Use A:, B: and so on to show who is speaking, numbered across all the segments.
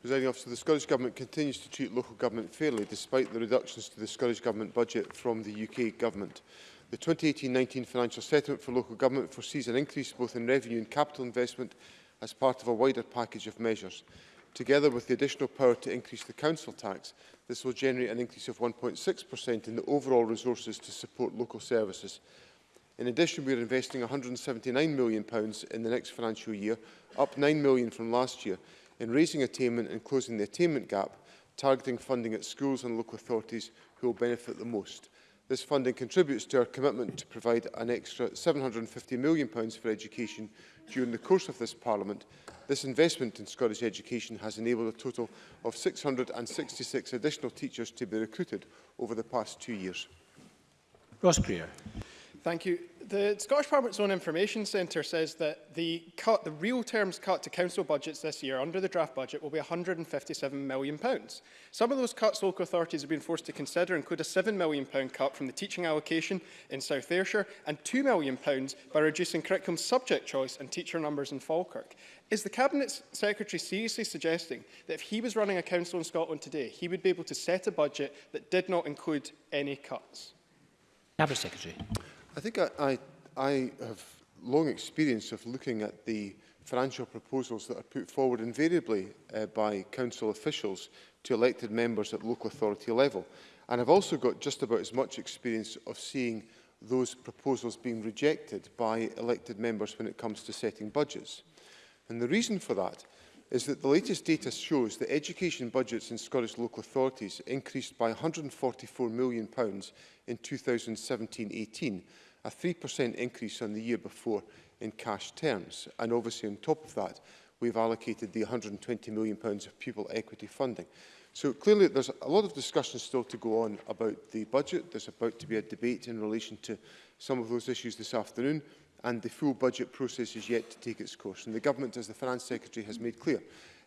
A: Presiding officer, the Scottish Government continues to treat local government fairly despite the reductions to the Scottish Government budget from the UK Government. The 2018-19 financial settlement for local government foresees an increase both in revenue and capital investment as part of a wider package of measures. Together with the additional power to increase the council tax, this will generate an increase of 1.6% in the overall resources to support local services. In addition, we are investing £179 million in the next financial year, up £9 million from last year, in raising attainment and closing the attainment gap, targeting funding at schools and local authorities who will benefit the most. This funding contributes to our commitment to provide an extra £750 million for education during the course of this Parliament. This investment in Scottish education has enabled a total of 666 additional teachers to be recruited over the past two years.
B: Ross Greer.
C: Thank you. The Scottish Parliament's own information centre says that the, cut, the real terms cut to council budgets this year under the draft budget will be 157 million. pounds. Some of those cuts local authorities have been forced to consider include a 7 million pound cut from the teaching allocation in South Ayrshire and 2 million pounds by reducing curriculum subject choice and teacher numbers in Falkirk. Is the Cabinet Secretary seriously suggesting that if he was running a council in Scotland today, he would be able to set a budget that did not include any cuts?
B: Cabinet Secretary.
A: I think I, I, I have long experience of looking at the financial proposals that are put forward invariably uh, by council officials to elected members at local authority level. And I've also got just about as much experience of seeing those proposals being rejected by elected members when it comes to setting budgets. And the reason for that is that the latest data shows that education budgets in Scottish local authorities increased by £144 million in 2017-18, a 3% increase on the year before in cash terms. And obviously on top of that, we've allocated the £120 million pounds of pupil equity funding. So clearly there's a lot of discussion still to go on about the budget. There's about to be a debate in relation to some of those issues this afternoon and the full budget process is yet to take its course. And the government, as the Finance Secretary has made clear,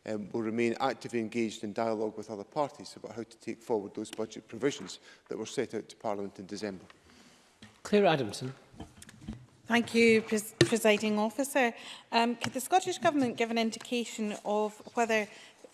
A: um, will remain actively engaged in dialogue with other parties about how to take forward those budget provisions that were set out to Parliament in December.
B: Claire Adamson.
D: Thank you, Pres Presiding Officer. Um, could the Scottish Government give an indication of whether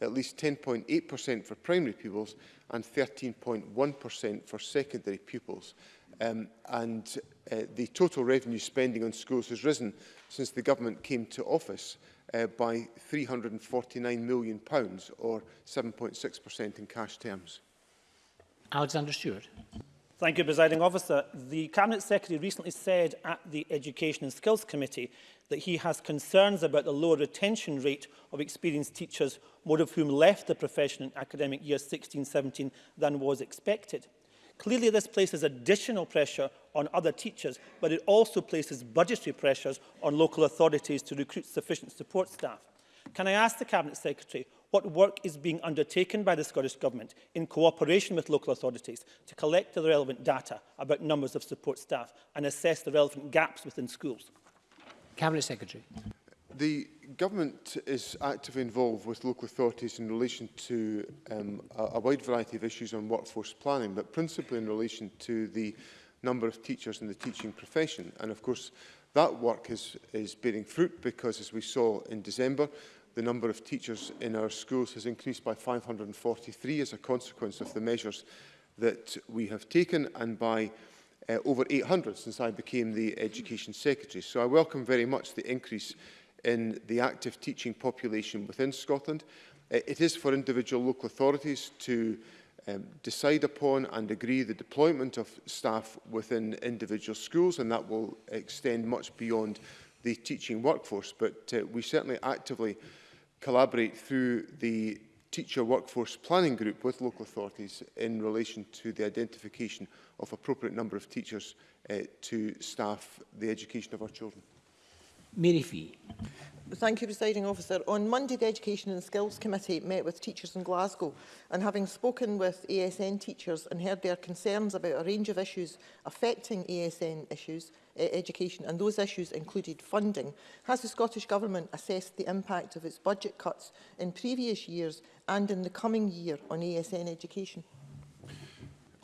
A: at least 10.8% for primary pupils and 13.1% for secondary pupils. Um, and uh, the total revenue spending on schools has risen since the government came to office uh, by £349 million, pounds, or 7.6% in cash terms.
B: Alexander Stewart.
E: Thank you, Presiding Officer. The Cabinet Secretary recently said at the Education and Skills Committee that he has concerns about the lower retention rate of experienced teachers, more of whom left the profession in academic year 16-17 than was expected. Clearly, this places additional pressure on other teachers, but it also places budgetary pressures on local authorities to recruit sufficient support staff. Can I ask the Cabinet Secretary, what work is being undertaken by the Scottish Government in cooperation with local authorities to collect the relevant data about numbers of support staff and assess the relevant gaps within schools?
B: Cabinet Secretary.
A: The government is actively involved with local authorities in relation to um, a, a wide variety of issues on workforce planning, but principally in relation to the number of teachers in the teaching profession. And of course, that work is, is bearing fruit because, as we saw in December, the number of teachers in our schools has increased by 543 as a consequence of the measures that we have taken and by uh, over 800 since I became the Education Secretary. So I welcome very much the increase in the active teaching population within Scotland. Uh, it is for individual local authorities to um, decide upon and agree the deployment of staff within individual schools and that will extend much beyond the teaching workforce but uh, we certainly actively collaborate through the teacher workforce planning group with local authorities in relation to the identification of appropriate number of teachers uh, to staff the education of our children.
B: Mary Fee.
F: Thank you, Presiding Officer. On Monday, the Education and Skills Committee met with teachers in Glasgow and having spoken with ASN teachers and heard their concerns about a range of issues affecting ASN issues, eh, education and those issues included funding. Has the Scottish Government assessed the impact of its budget cuts in previous years and in the coming year on ASN education?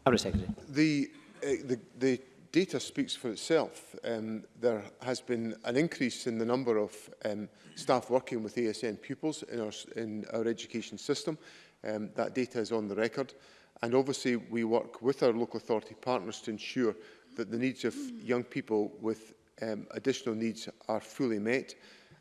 B: Cabinet Secretary.
A: The, uh, the, the data speaks for itself. Um, there has been an increase in the number of um, staff working with ASN pupils in our, in our education system. Um, that data is on the record. And obviously we work with our local authority partners to ensure that the needs of young people with um, additional needs are fully met.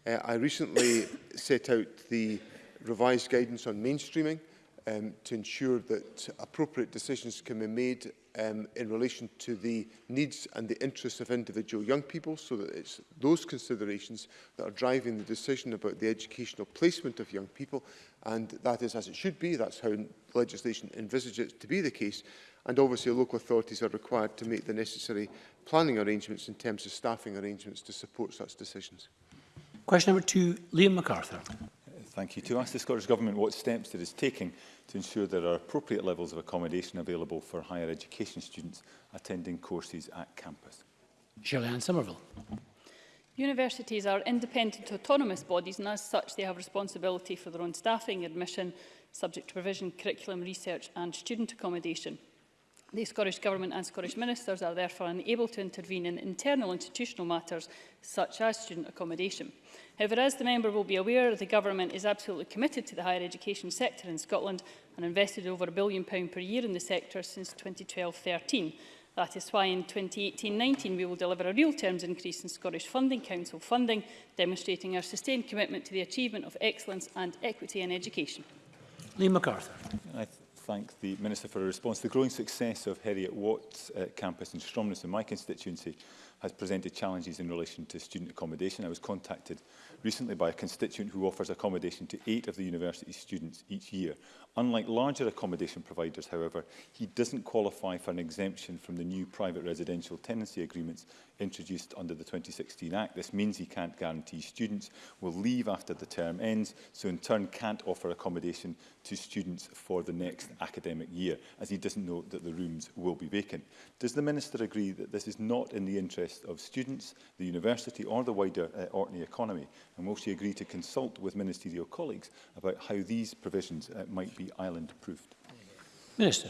A: Uh, I recently set out the revised guidance on mainstreaming, um, to ensure that appropriate decisions can be made um, in relation to the needs and the interests of individual young people so that it's those considerations that are driving the decision about the educational placement of young people and that is as it should be, that's how legislation envisages it to be the case and obviously local authorities are required to make the necessary planning arrangements in terms of staffing arrangements to support such decisions.
B: Question number two, Liam MacArthur.
G: Thank you. To ask the Scottish Government what steps it is taking to ensure there are appropriate levels of accommodation available for higher education students attending courses at campus.
B: Shirley Ann Somerville.
H: Universities are independent autonomous bodies and as such they have responsibility for their own staffing, admission, subject to provision, curriculum research and student accommodation. The Scottish Government and Scottish Ministers are therefore unable to intervene in internal institutional matters such as student accommodation. However, as the member will be aware, the Government is absolutely committed to the higher education sector in Scotland and invested over a billion pound per year in the sector since 2012-13. That is why in 2018-19 we will deliver a real terms increase in Scottish Funding Council funding, demonstrating our sustained commitment to the achievement of excellence and equity in education.
B: Lee MacArthur
G: thank the Minister for a response. The growing success of Heriot Watt uh, campus in Stromness in my constituency has presented challenges in relation to student accommodation. I was contacted recently by a constituent who offers accommodation to eight of the university's students each year. Unlike larger accommodation providers, however, he doesn't qualify for an exemption from the new private residential tenancy agreements introduced under the 2016 Act. This means he can't guarantee students will leave after the term ends, so in turn can't offer accommodation to students for the next academic year, as he doesn't know that the rooms will be vacant. Does the Minister agree that this is not in the interest interests of students, the university or the wider uh, Orkney economy? And will she agree to consult with ministerial colleagues about how these provisions uh, might be island-proofed?
B: Minister.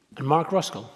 H: And
B: Mark Ruskell.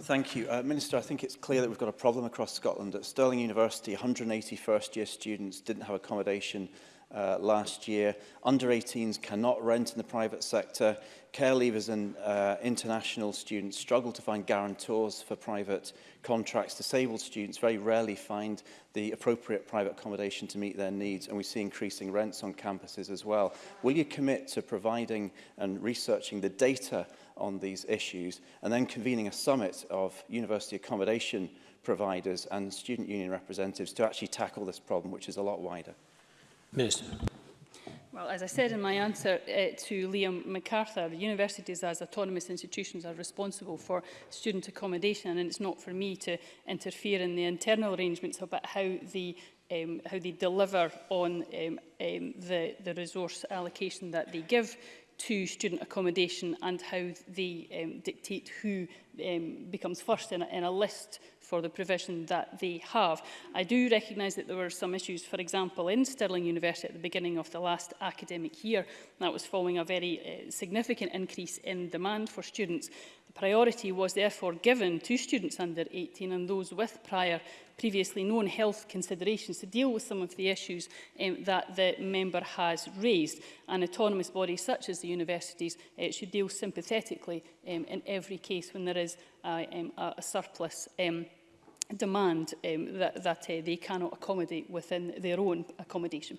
I: Thank you. Uh, Minister, I think it's clear that we've got a problem across Scotland. At Stirling University, 180 first-year students didn't have accommodation uh, last year. Under-18s cannot rent in the private sector. Care leavers and uh, international students struggle to find guarantors for private contracts. Disabled students very rarely find the appropriate private accommodation to meet their needs, and we see increasing rents on campuses as well. Will you commit to providing and researching the data on these issues and then convening a summit of university accommodation providers and student union representatives to actually tackle this problem, which is a lot wider?
B: Minister.
H: Well, as I said in my answer uh, to Liam MacArthur, universities as autonomous institutions are responsible for student accommodation and it's not for me to interfere in the internal arrangements about how the um, how they deliver on um, um, the, the resource allocation that they give to student accommodation and how they um, dictate who um, becomes first in a, in a list for the provision that they have. I do recognise that there were some issues, for example, in Stirling University at the beginning of the last academic year. That was following a very uh, significant increase in demand for students. The priority was therefore given to students under 18 and those with prior previously known health considerations to deal with some of the issues um, that the member has raised. An autonomous body such as the universities uh, should deal sympathetically um, in every case when there is uh, um, a, surplus um, demand um, that, that uh, they cannot accommodate within their own accommodation.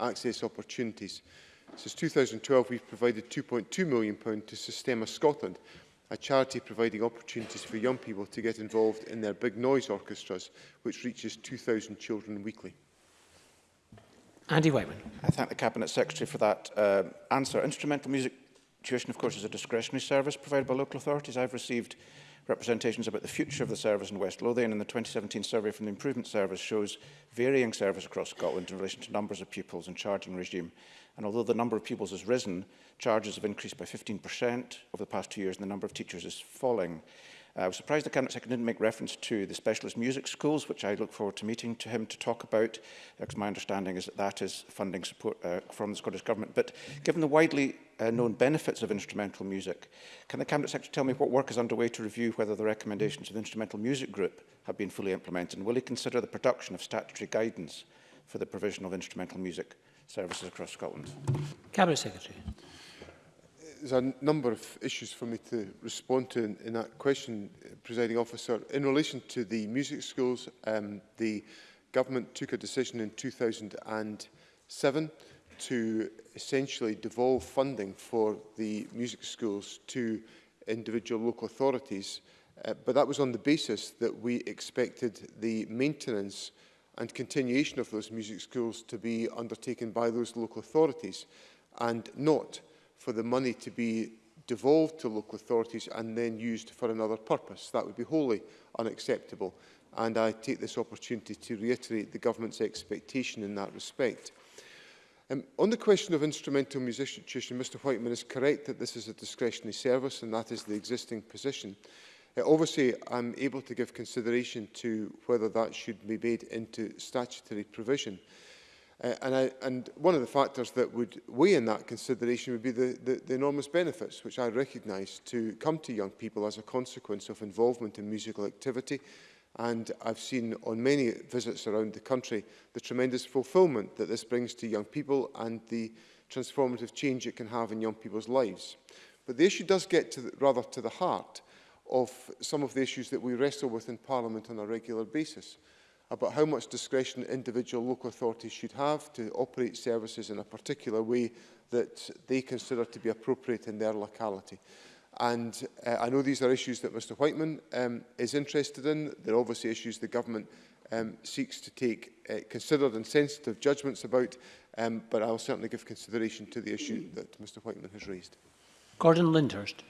A: access opportunities. Since 2012, we've provided £2.2 million to Systema Scotland, a charity providing opportunities for young people to get involved in their big noise orchestras, which reaches 2,000 children weekly.
B: Andy Whiteman.
J: I thank the Cabinet Secretary for that uh, answer. Instrumental music Tuition, of course, is a discretionary service provided by local authorities. I've received representations about the future of the service in West Lothian and the 2017 survey from the Improvement Service shows varying service across Scotland in relation to numbers of pupils and charging regime. And although the number of pupils has risen, charges have increased by 15% over the past two years and the number of teachers is falling. Uh, I was surprised the Cabinet Secretary didn't make reference to the specialist music schools, which I look forward to meeting to him to talk about, because my understanding is that that is funding support uh, from the Scottish Government. But given the widely uh, known benefits of instrumental music. Can the Cabinet Secretary tell me what work is underway to review whether the recommendations of the Instrumental Music Group have been fully implemented? And will he consider the production of statutory guidance for the provision of instrumental music services across Scotland?
B: Cabinet Secretary.
A: There's a number of issues for me to respond to in, in that question, presiding officer. In relation to the music schools, um, the government took a decision in 2007 to essentially devolve funding for the music schools to individual local authorities, uh, but that was on the basis that we expected the maintenance and continuation of those music schools to be undertaken by those local authorities and not for the money to be devolved to local authorities and then used for another purpose. That would be wholly unacceptable and I take this opportunity to reiterate the government's expectation in that respect. Um, on the question of instrumental musician, Mr Whiteman is correct that this is a discretionary service and that is the existing position. Uh, obviously, I'm able to give consideration to whether that should be made into statutory provision. Uh, and, I, and one of the factors that would weigh in that consideration would be the, the, the enormous benefits, which I recognise, to come to young people as a consequence of involvement in musical activity, And I've seen on many visits around the country the tremendous fulfilment that this brings to young people and the transformative change it can have in young people's lives. But the issue does get to the, rather to the heart of some of the issues that we wrestle with in Parliament on a regular basis about how much discretion individual local authorities should have to operate services in a particular way that they consider to be appropriate in their locality. And uh, I know these are issues that Mr Whiteman um, is interested in. They're obviously issues the government um, seeks to take uh, considered and sensitive judgments about, um, but I'll certainly give consideration to the issue that Mr Whiteman has raised.
B: Gordon Lindhurst.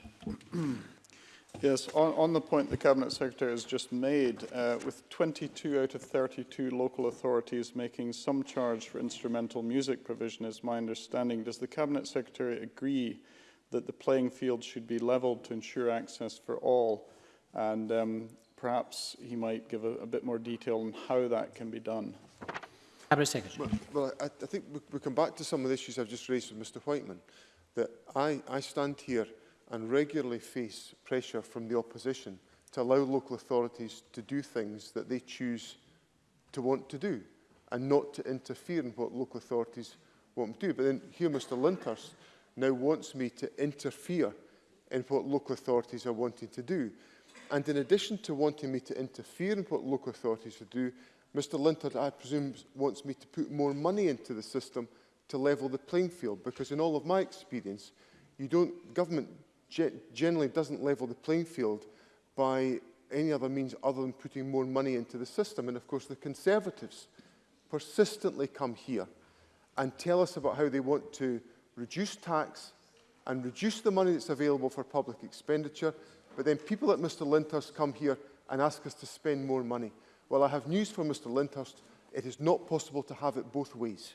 K: Yes, on, on the point the Cabinet Secretary has just made, uh, with 22 out of 32 local authorities making some charge for instrumental music provision, is my understanding, does the Cabinet Secretary agree that the playing field should be leveled to ensure access for all. And um, perhaps he might give a, a bit more detail on how that can be done.
B: Cabinet Secretary.
A: Well, well I, I think we, we come back to some of the issues I've just raised with Mr Whiteman, that I, I stand here and regularly face pressure from the opposition to allow local authorities to do things that they choose to want to do and not to interfere in what local authorities want to do. But then here Mr Lyndhurst now wants me to interfere in what local authorities are wanting to do. And in addition to wanting me to interfere in what local authorities are do, Mr Lintard, I presume, wants me to put more money into the system to level the playing field, because in all of my experience, you don't, government ge generally doesn't level the playing field by any other means other than putting more money into the system. And of course, the Conservatives persistently come here and tell us about how they want to reduce tax and reduce the money that's available for public expenditure, but then people like Mr Lindhurst come here and ask us to spend more money. Well, I have news for Mr Lindhurst. It is not possible to have it both ways.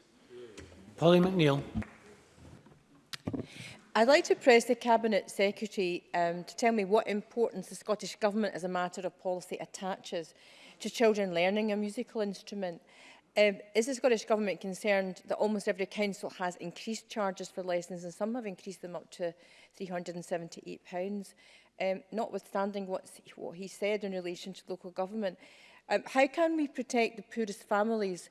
B: Polly McNeill.
L: I'd like to press the Cabinet Secretary um, to tell me what importance the Scottish Government as a matter of policy attaches to children learning a musical instrument. Um, is the Scottish Government concerned that almost every council has increased charges for lessons and some have increased them up to £378? Um, ehm, notwithstanding what he said in relation to local government, um, how can we protect the poorest families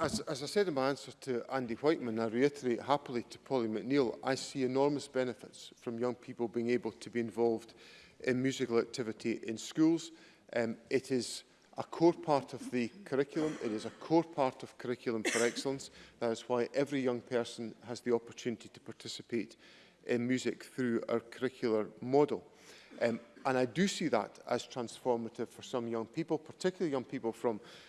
A: As, as I said in my answer to Andy Whiteman, I reiterate happily to Polly McNeill, I see enormous benefits from young people being able to be involved in musical activity in schools. Um, it is a core part of the curriculum. It is a core part of Curriculum for Excellence. That is why every young person has the opportunity to participate in music through our curricular model. Um, and I do see that as transformative for some young people, particularly young people from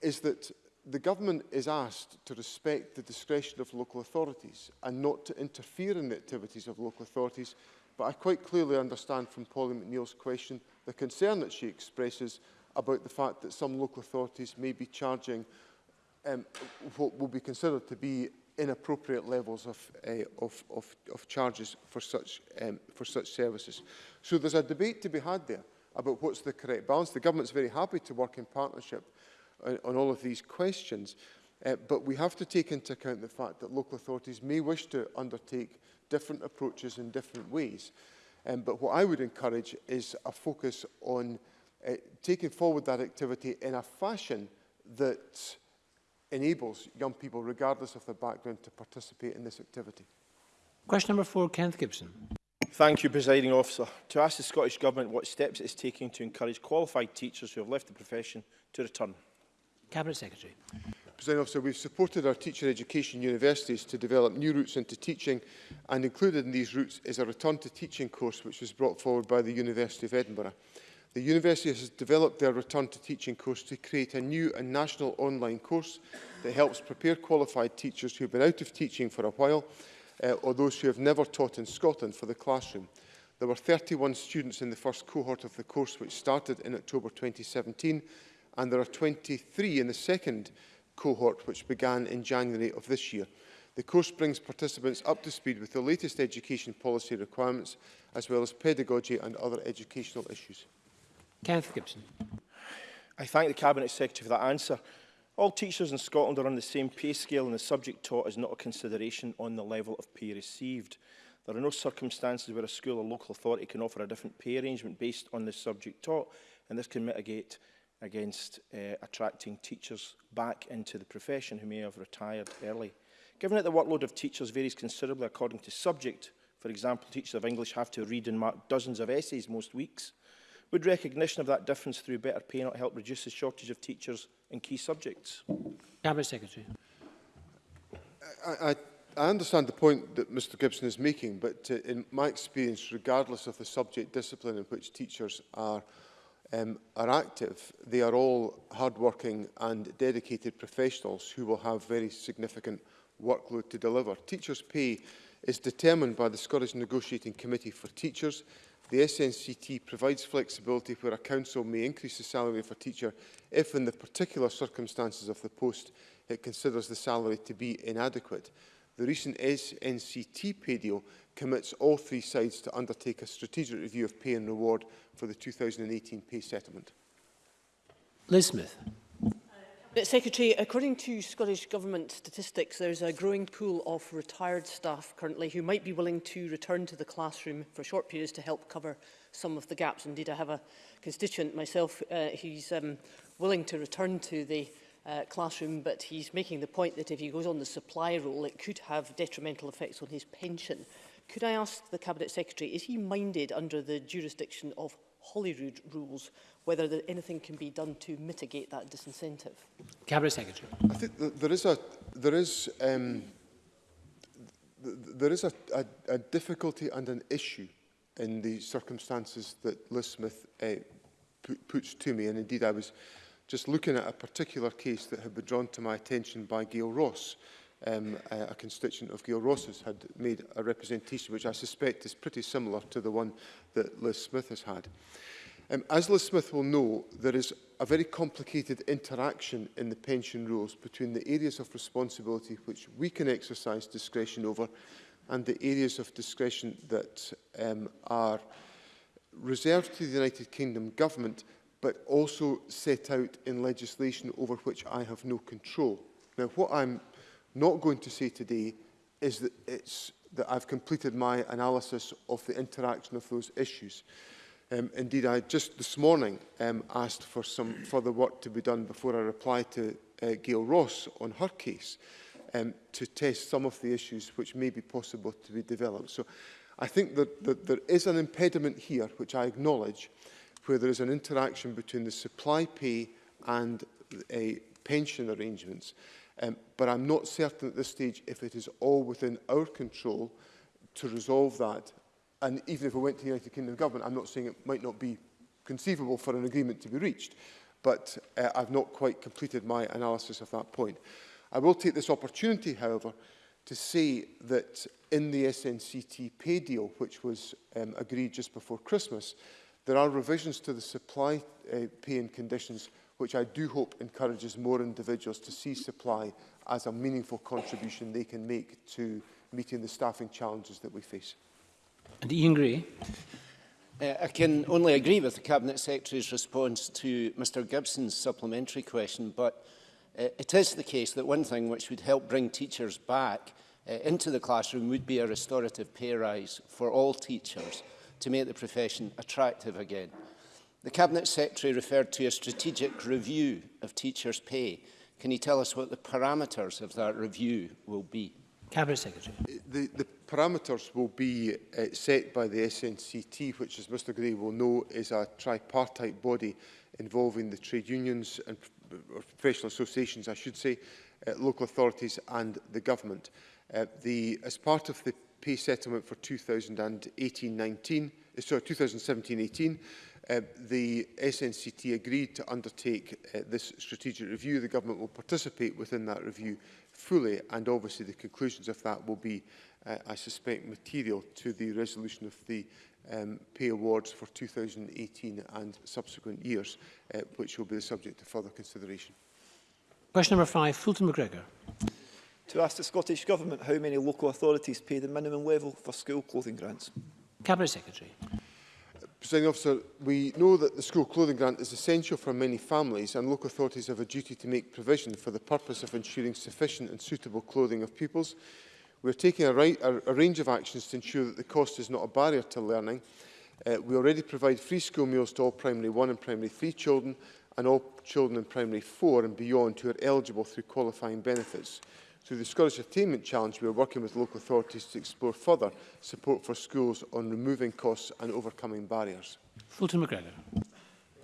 A: is that the government is asked to respect the discretion of local authorities and not to interfere in the activities of local authorities but I quite clearly understand from Polly McNeill's question the concern that she expresses about the fact that some local authorities may be charging um, what will be considered to be inappropriate levels of, uh, of, of, of charges for such, um, for such services. So there's a debate to be had there about what's the correct balance. The government's very happy to work in partnership on, on all of these questions, uh, but we have to take into account the fact that local authorities may wish to undertake different approaches in different ways. Um, but what I would encourage is a focus on uh, taking forward that activity in a fashion that enables young people, regardless of their background, to participate in this activity.
B: Question number four, Kenneth Gibson.
M: Thank you, Presiding Officer. To ask the Scottish Government what steps it is taking to encourage qualified teachers who have left the profession to return.
B: Cabinet Secretary.
A: Presiding Officer, we've supported our teacher education universities to develop new routes into teaching and included in these routes is a return to teaching course which was brought forward by the University of Edinburgh. The university has developed their return to teaching course to create a new and national online course that helps prepare qualified teachers who have been out of teaching for a while uh, or those who have never taught in Scotland for the classroom. There were 31 students in the first cohort of the course which started in October 2017 and there are 23 in the second cohort which began in January of this year. The course brings participants up to speed with the latest education policy requirements as well as pedagogy and other educational issues.
B: Kenneth Gibson.
M: I thank the Cabinet Secretary for that answer. All teachers in Scotland are on the same pay scale and the subject taught is not a consideration on the level of pay received. There are no circumstances where a school or local authority can offer a different pay arrangement based on the subject taught, and this can mitigate against uh, attracting teachers back into the profession who may have retired early. Given that the workload of teachers varies considerably according to subject, for example, teachers of English have to read and mark dozens of essays most weeks, Would recognition of that difference through better pay not help reduce the shortage of teachers in key subjects?
B: Cabinet Secretary.
A: I, I, I understand the point that Mr Gibson is making, but uh, in my experience, regardless of the subject discipline in which teachers are, um, are active, they are all hard-working and dedicated professionals who will have very significant workload to deliver. Teachers' pay is determined by the Scottish Negotiating Committee for Teachers The SNCT provides flexibility where a council may increase the salary of a teacher if, in the particular circumstances of the post, it considers the salary to be inadequate. The recent SNCT pay deal commits all three sides to undertake a strategic review of pay and reward for the 2018 pay settlement.
B: Liz Smith.
N: But Secretary, according to Scottish Government statistics, there's a growing pool of retired staff currently who might be willing to return to the classroom for short periods to help cover some of the gaps. Indeed, I have a constituent myself uh, who's um, willing to return to the uh, classroom, but he's making the point that if he goes on the supply role, it could have detrimental effects on his pension. Could I ask the Cabinet Secretary, is he minded under the jurisdiction of Holyrood rules, whether there, anything can be done to mitigate that disincentive.
B: Cabinet Secretary.
A: I think there is a there is um, there is a, a, a difficulty and an issue in the circumstances that Liz Smith uh, puts to me, and indeed I was just looking at a particular case that had been drawn to my attention by Gail Ross, um, a, a constituent of Gail Ross's had made a representation which I suspect is pretty similar to the one that Liz Smith has had. Um, as Liz Smith will know, there is a very complicated interaction in the pension rules between the areas of responsibility which we can exercise discretion over and the areas of discretion that um, are reserved to the United Kingdom government but also set out in legislation over which I have no control. Now, what I'm not going to say today is that, it's, that I've completed my analysis of the interaction of those issues. Um, indeed, I just this morning um, asked for some further work to be done before I reply to uh, Gail Ross on her case um, to test some of the issues which may be possible to be developed. So I think that, that there is an impediment here, which I acknowledge, where there is an interaction between the supply pay and a uh, pension arrangements. Um, but I'm not certain at this stage if it is all within our control to resolve that. And even if we went to the United Kingdom government, I'm not saying it might not be conceivable for an agreement to be reached, but uh, I've not quite completed my analysis of that point. I will take this opportunity, however, to say that in the SNCT pay deal, which was um, agreed just before Christmas, there are revisions to the supply uh, pay and conditions which I do hope encourages more individuals to see supply as a meaningful contribution they can make to meeting the staffing challenges that we face.
B: And Ian Gray.
O: Uh, I can only agree with the Cabinet Secretary's response to Mr Gibson's supplementary question, but uh, it is the case that one thing which would help bring teachers back uh, into the classroom would be a restorative pay rise for all teachers to make the profession attractive again. The Cabinet Secretary referred to a strategic review of teachers' pay. Can you tell us what the parameters of that review will be?
B: Cabinet Secretary.
A: Uh, the, the parameters will be uh, set by the SNCT, which, as Mr Gray will know, is a tripartite body involving the trade unions and uh, professional associations, I should say, uh, local authorities and the government. Uh, the, as part of the pay settlement for 2018-19, uh, sorry, 2017-18, Uh, the SNCT agreed to undertake uh, this strategic review. The government will participate within that review fully and obviously the conclusions of that will be, uh, I suspect, material to the resolution of the um, pay awards for 2018 and subsequent years, uh, which will be the subject of further consideration.
B: Question number five, Fulton McGregor.
P: To ask the Scottish Government how many local authorities pay the minimum level for school clothing grants.
B: Cabinet Secretary.
A: Presiding officer, we know that the school clothing grant is essential for many families and local authorities have a duty to make provision for the purpose of ensuring sufficient and suitable clothing of pupils. We are taking a, right, a, a range of actions to ensure that the cost is not a barrier to learning. Uh, we already provide free school meals to all primary 1 and primary 3 children and all children in primary 4 and beyond who are eligible through qualifying benefits. Through the Scottish Attainment Challenge, we are working with local authorities to explore further support for schools on removing costs and overcoming barriers.
B: Fulton McGregor.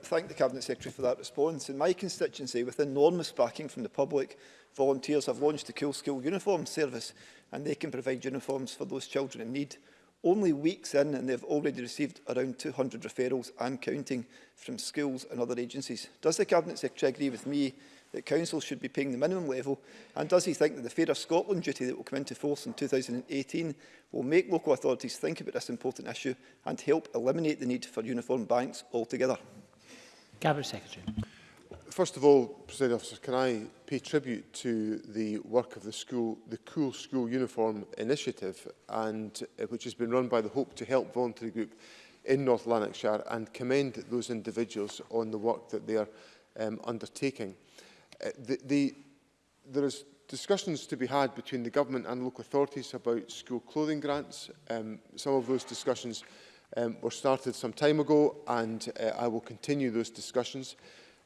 P: Thank the Cabinet Secretary for that response. In my constituency, with enormous backing from the public, volunteers have launched the Cool School Uniform Service and they can provide uniforms for those children in need. Only weeks in and they've already received around 200 referrals and counting from schools and other agencies. Does the Cabinet Secretary agree with me that council should be paying the minimum level? And does he think that the Fairer Scotland duty that will come into force in 2018 will make local authorities think about this important issue and help eliminate the need for uniform banks altogether?
B: Cabinet Secretary.
A: First of all, President Officer, can I pay tribute to the work of the school, the Cool School Uniform Initiative, and uh, which has been run by the Hope to Help voluntary group in North Lanarkshire, and commend those individuals on the work that they are um, undertaking. Uh, the, the, there is discussions to be had between the government and local authorities about school clothing grants. Um, some of those discussions um, were started some time ago and uh, I will continue those discussions.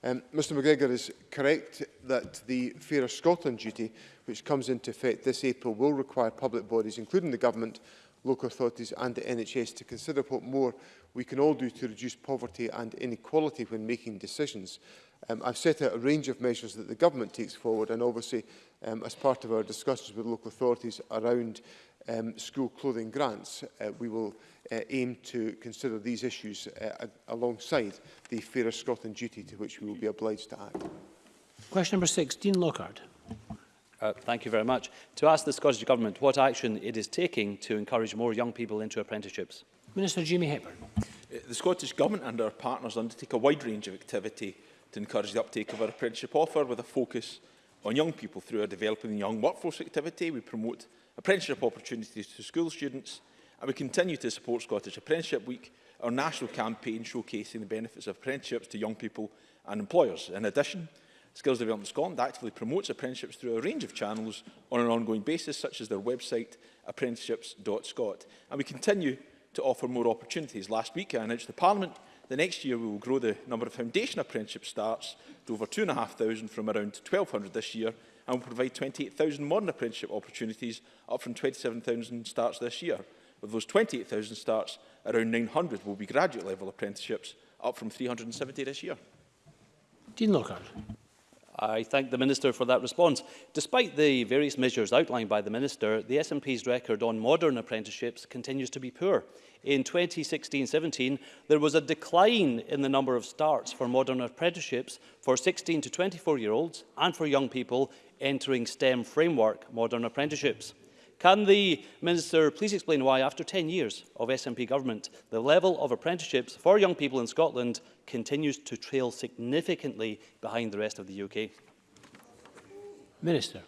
A: Um, Mr McGregor is correct that the Fairer Scotland duty, which comes into effect this April, will require public bodies, including the government, local authorities and the NHS to consider what more we can all do to reduce poverty and inequality when making decisions. Um, I've set out a range of measures that the government takes forward and obviously um, as part of our discussions with local authorities around um, school clothing grants, uh, we will uh, aim to consider these issues uh, alongside the Fairer Scotland duty to which we will be obliged to act.
B: Question number six, Dean Lockhart
Q: uh, thank you very much, to ask the Scottish Government what action it is taking to encourage more young people into apprenticeships.
B: Minister Jimmy Hepburn.
R: Uh, the Scottish Government and our partners undertake a wide range of activity to encourage the uptake of our apprenticeship offer with a focus on young people through our developing the young workforce activity. We promote apprenticeship opportunities to school students and we continue to support Scottish Apprenticeship Week, our national campaign showcasing the benefits of apprenticeships to young people and employers. In addition, Skills Development Scotland actively promotes apprenticeships through a range of channels on an ongoing basis, such as their website apprenticeships.scot. And we continue to offer more opportunities. Last week, I announced to Parliament the next year we will grow the number of foundation apprenticeship starts to over 2,500 from around 1,200 this year and will provide 28,000 modern apprenticeship opportunities, up from 27,000 starts this year. Of those 28,000 starts, around 900 will be graduate level apprenticeships, up from 370 this year.
B: Dean Lockhart.
Q: I thank the Minister for that response. Despite the various measures outlined by the Minister, the SNP's record on modern apprenticeships continues to be poor. In 2016-17, there was a decline in the number of starts for modern apprenticeships for 16 to 24-year-olds and for young people entering STEM framework modern apprenticeships. Can the Minister please explain why, after 10 years of SNP government, the level of apprenticeships for young people in Scotland continues to trail significantly behind the rest of the UK?
B: Minister.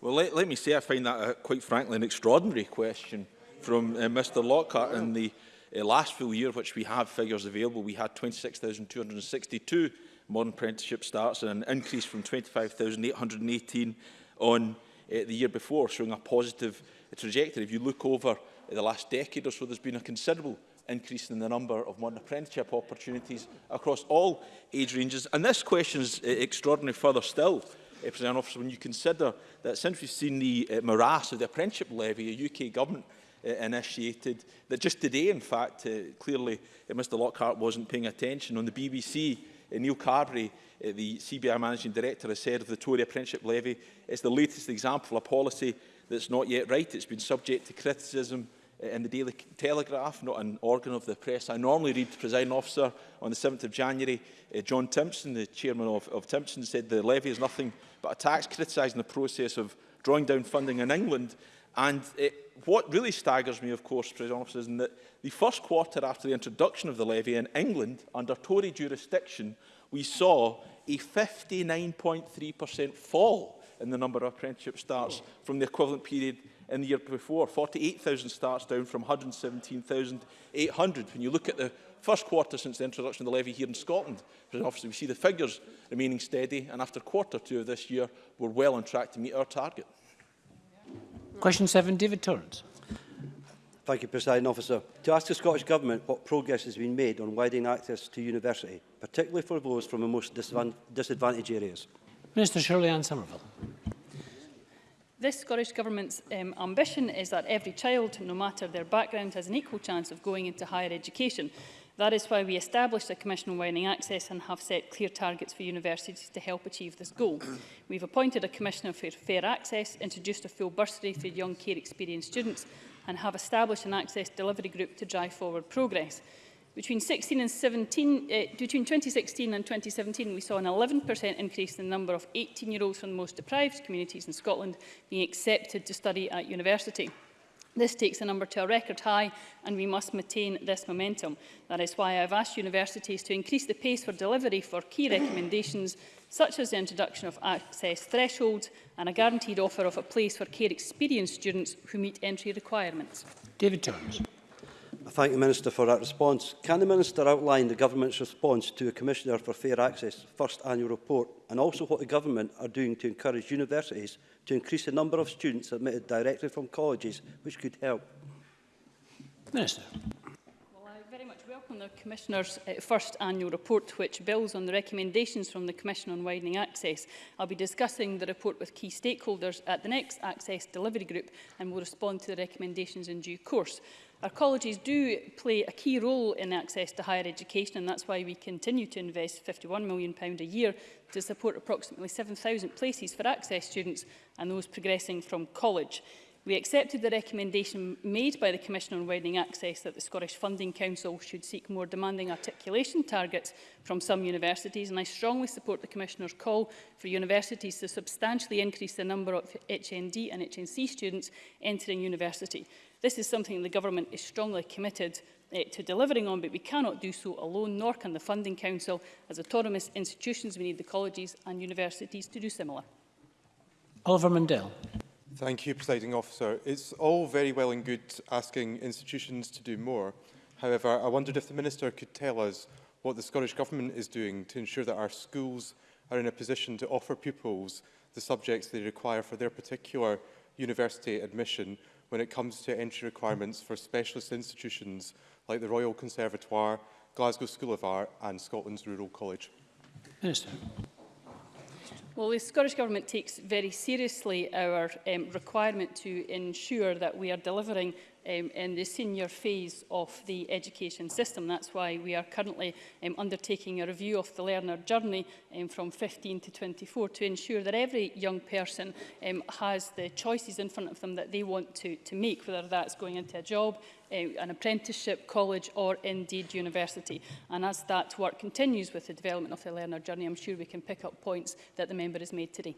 R: Well, let, let me say I find that, a, quite frankly, an extraordinary question from uh, Mr Lockhart in the uh, last full year, which we have figures available, we had 26,262 modern apprenticeship starts and an increase from 25,818 on Eh, the year before, showing a positive trajectory. If you look over eh, the last decade or so, there's been a considerable increase in the number of modern apprenticeship opportunities across all age ranges. And this question is uh, extraordinary further still, uh, President Officer, when you consider that since we've seen the uh, morass of the apprenticeship levy, a UK government uh, initiated, that just today, in fact, uh, clearly uh, Mr Lockhart wasn't paying attention on the BBC Eh, Neil Carberry, eh, the CBI Managing Director, has said of the Tory apprenticeship levy, it's the latest example of a policy that's not yet right. It's been subject to criticism eh, in the Daily Telegraph, not an organ of the press. I normally read the presiding officer on the 7th of January, uh, John Timpson, the chairman of, of Timpson, said the levy is nothing but a tax criticising the process of drawing down funding in England. And it, what really staggers me, of course, President is that the first quarter after the introduction of the levy in England, under Tory jurisdiction, we saw a 59.3% fall in the number of apprenticeship starts from the equivalent period in the year before, 48,000 starts down from 117,800. When you look at the first quarter since the introduction of the levy here in Scotland, obviously we see the figures remaining steady, and after quarter two of this year, we're well on track to meet our target.
B: Question 7, David Torrance.
S: Thank you, President Officer. To ask the Scottish Government what progress has been made on widening access to university, particularly for those from the most disadvantaged areas.
B: Minister Shirley Ann Somerville.
H: This Scottish Government's um, ambition is that every child, no matter their background, has an equal chance of going into higher education. That is why we established a Commission on Wining Access and have set clear targets for universities to help achieve this goal. We've appointed a Commissioner for Fair Access, introduced a full bursary for young care experienced students and have established an access delivery group to drive forward progress. Between, 16 and 17, uh, eh, between 2016 and 2017, we saw an 11% increase in the number of 18-year-olds from the most deprived communities in Scotland being accepted to study at university. This takes the number to a record high and we must maintain this momentum. That is why I have asked universities to increase the pace for delivery for key recommendations such as the introduction of access thresholds and a guaranteed offer of a place for care experienced students who meet entry requirements.
B: David
S: Jones thank the Minister for that response. Can the Minister outline the Government's response to the Commissioner for Fair Access first annual report and also what the Government are doing to encourage universities to increase the number of students admitted directly from colleges, which could help?
B: Minister.
H: Well, very much welcome the Commissioner's uh, first annual report, which builds on the recommendations from the Commission on Widening Access. I'll be discussing the report with key stakeholders at the next Access Delivery Group and will respond to the recommendations in due course. Our colleges do play a key role in access to higher education and that's why we continue to invest £51 million a year to support approximately 7,000 places for access students and those progressing from college. We accepted the recommendation made by the Commission on Widening Access that the Scottish Funding Council should seek more demanding articulation targets from some universities, and I strongly support the Commissioner's call for universities to substantially increase the number of HND and HNC students entering university. This is something the government is strongly committed eh, to delivering on, but we cannot do so alone, nor can the Funding Council. As autonomous institutions, we need the colleges and universities to do similar.
B: Oliver Mundell.
T: Thank you, Presiding Officer. It's all very well and good asking institutions to do more. However, I wondered if the Minister could tell us what the Scottish Government is doing to ensure that our schools are in a position to offer pupils the subjects they require for their particular university admission when it comes to entry requirements for specialist institutions like the Royal Conservatoire, Glasgow School of Art and Scotland's Rural College?
B: Minister.
H: Well, the Scottish Government takes very seriously our um, requirement to ensure that we are delivering um, in the senior phase of the education system. That's why we are currently um, undertaking a review of the learner journey um, from 15 to 24 to ensure that every young person um, has the choices in front of them that they want to, to make, whether that's going into a job, um, an apprenticeship, college or indeed university. And as that work continues with the development of the learner journey, I'm sure we can pick up points that the member has made today.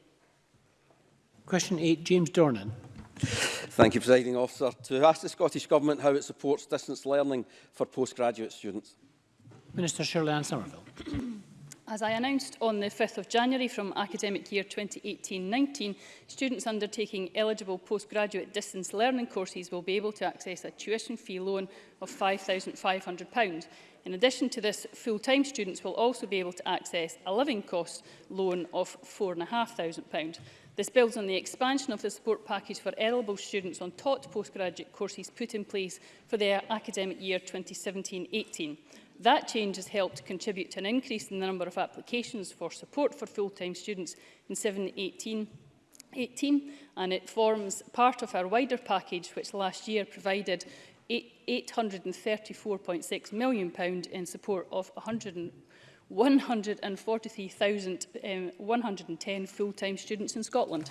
B: Question 8, James Dornan.
U: Thank you, Presiding Officer. To ask the Scottish Government how it supports distance learning for postgraduate students.
B: Minister Shirley Ann Somerville.
H: As I announced on the 5th of January from academic year 2018-19, students undertaking eligible postgraduate distance learning courses will be able to access a tuition fee loan of £5,500. In addition to this, full-time students will also be able to access a living cost loan of £4,500. This builds on the expansion of the support package for eligible students on taught postgraduate courses put in place for the academic year 2017-18. That change has helped contribute to an increase in the number of applications for support for full-time students in 7-18 18, and it forms part of our wider package which last year provided £834.6 million in support of 100 143,110 um, full-time students in Scotland.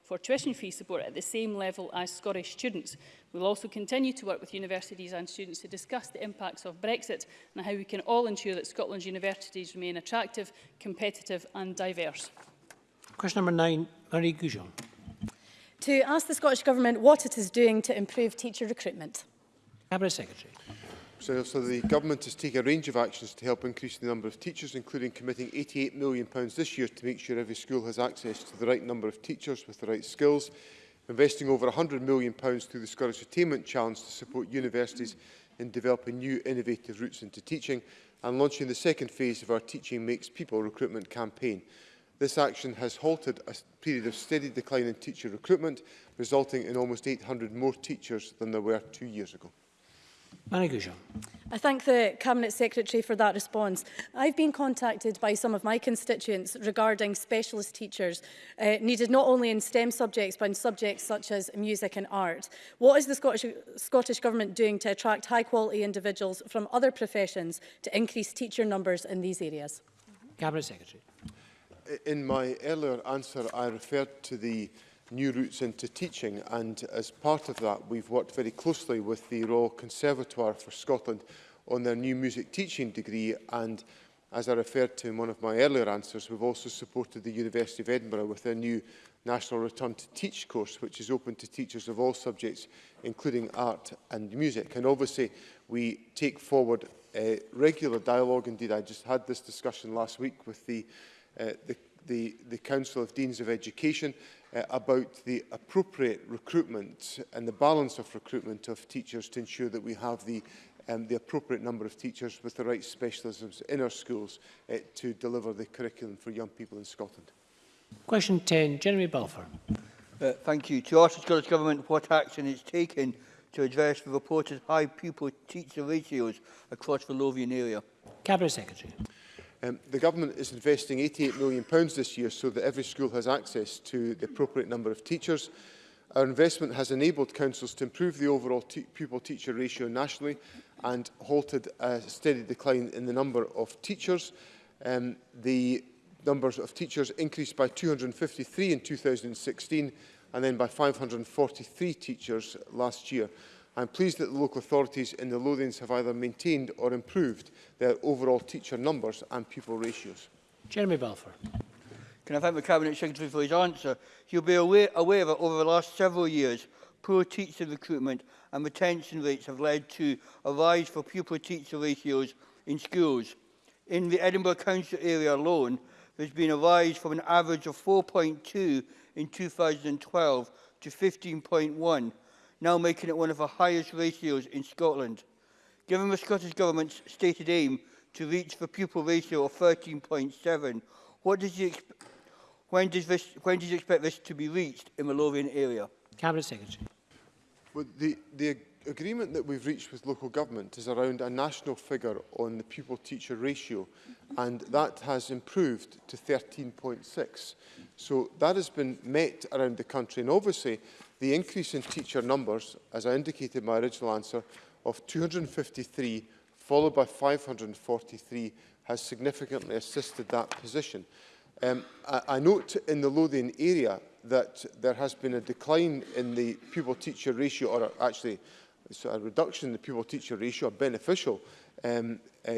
U: for
H: tuition fee support at the same level as Scottish students. We will also continue to work with universities and students to discuss the impacts of Brexit and how we can all ensure that Scotland's universities remain attractive, competitive and diverse.
B: Question number nine, Marie Goujon.
V: To ask the Scottish Government what it is doing to improve teacher recruitment.
B: Cabinet Secretary.
A: So, so the government has taken a range of actions to help increase the number of teachers, including committing £88 million this year to make sure every school has access to the right number of teachers with the right skills, investing over £100 million through the Scottish Attainment Challenge to support universities in developing new innovative routes into teaching, and launching the second phase of our Teaching Makes People recruitment campaign. This action has halted a period of steady decline in teacher recruitment, resulting in almost 800 more teachers than there were two years ago.
B: Mary Goujon.
V: I thank the Cabinet Secretary for that response. I've been contacted by some of my constituents regarding specialist teachers uh, needed not only in STEM subjects but in subjects such as music and art. What is the Scottish, Scottish Government doing to attract high quality individuals from other professions to increase teacher numbers in these areas?
B: Cabinet Secretary.
A: In my earlier answer I referred to the new routes into teaching and as part of that we've worked very closely with the Royal Conservatoire for Scotland on their new music teaching degree and as I referred to in one of my earlier answers we've also supported the University of Edinburgh with their new National Return to Teach course which is open to teachers of all subjects including art and music and obviously we take forward a uh, regular dialogue indeed I just had this discussion last week with the uh, the the, the Council of Deans of Education uh, about the appropriate recruitment and the balance of recruitment of teachers to ensure that we have the um, the appropriate number of teachers with the right specialisms in our schools uh, to deliver the curriculum for young people in Scotland.
B: Question 10, Jeremy Balfour.
W: Uh, thank you. To ask the Scottish Government what action is taken to address the reported high pupil-teacher ratios across the Lovian area.
B: Cabinet Secretary.
A: Um, the government is investing £88 million pounds this year so that every school has access to the appropriate number of teachers. Our investment has enabled councils to improve the overall te pupil-teacher ratio nationally and halted a steady decline in the number of teachers. Um, the numbers of teachers increased by 253 in 2016 and then by 543 teachers last year. I am pleased that the local authorities in the Lothians have either maintained or improved their overall teacher numbers and pupil ratios.
B: Jeremy Balfour.
W: Can I thank the Cabinet Secretary for his answer? will be aware, aware that over the last several years, poor teacher recruitment and retention rates have led to a rise for pupil-teacher ratios in schools. In the Edinburgh Council area alone, has been a rise from an average of 4.2 in 2012 to 15.1 now making it one of the highest ratios in Scotland. Given the Scottish Government's stated aim to reach the pupil ratio of 13.7, what does he when does this when does you expect this to be reached in the Lothian area?
B: Cabinet Secretary.
A: Well, the, the agreement that we've reached with local government is around a national figure on the pupil-teacher ratio, and that has improved to 13.6. So that has been met around the country, and obviously the increase in teacher numbers, as I indicated in my original answer, of 253 followed by 543 has significantly assisted that position. Um, I, I note in the Lothian area that there has been a decline in the pupil-teacher ratio, or actually so a reduction in the pupil-teacher ratio, a beneficial um, uh,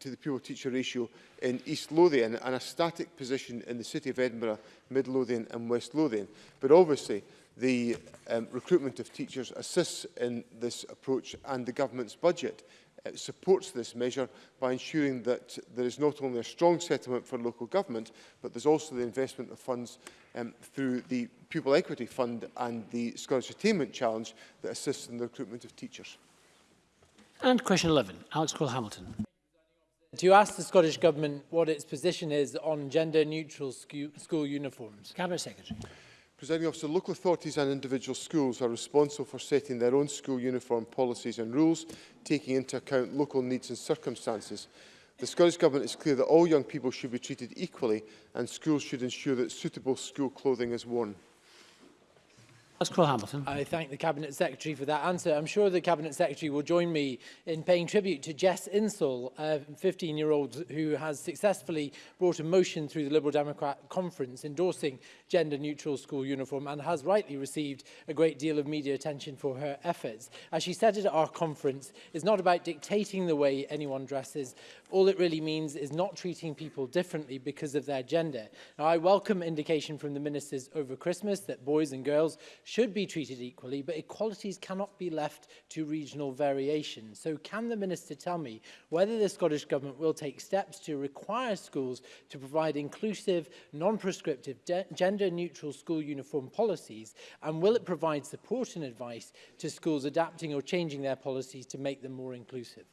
A: to the pupil-teacher ratio in East Lothian and a static position in the City of Edinburgh, Mid Lothian and West Lothian. But obviously, the um, recruitment of teachers assists in this approach and the government's budget uh, supports this measure by ensuring that there is not only a strong settlement for local government, but there's also the investment of funds um, through the Pupil Equity Fund and the Scottish Attainment Challenge that assists in the recruitment of teachers.
B: And question 11, Alex Cole-Hamilton.
X: To ask the Scottish Government what its position is on gender-neutral school uniforms.
B: Cabinet Secretary.
A: Presiding officer, local authorities and individual schools are responsible for setting their own school uniform policies and rules, taking into account local needs and circumstances. The Scottish Government is clear that all young people should be treated equally and schools should ensure that suitable school clothing is worn.
B: That's Cole Hamilton.
X: I thank the Cabinet Secretary for that answer. I'm sure the Cabinet Secretary will join me in paying tribute to Jess Insall, a 15-year-old who has successfully brought a motion through the Liberal Democrat Conference endorsing gender-neutral school uniform and has rightly received a great deal of media attention for her efforts. As she said at our conference, it's not about dictating the way anyone dresses. All it really means is not treating people differently because of their gender. Now, I welcome indication from the ministers over Christmas that boys and girls should be treated equally, but equalities cannot be left to regional variation. So can the Minister tell me whether the Scottish Government will take steps to require schools to provide inclusive, non-prescriptive, gender-neutral school uniform policies, and will it provide support and advice to schools adapting or changing their policies to make them more inclusive?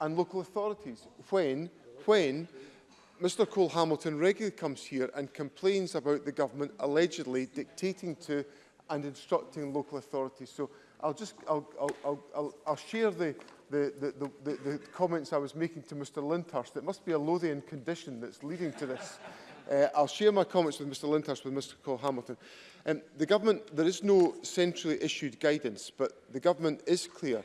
B: and
A: local authorities when, when Mr Cole Hamilton regularly comes here and complains about the government allegedly dictating to and instructing local authorities. So I'll just I'll, I'll, I'll, I'll, I'll share the the, the, the, the, comments I was making to Mr Lindhurst. It must be a Lothian condition that's leading to this. uh, I'll share my comments with Mr Lindhurst, with Mr Cole Hamilton. Um, the government, there is no centrally issued guidance, but the government is clear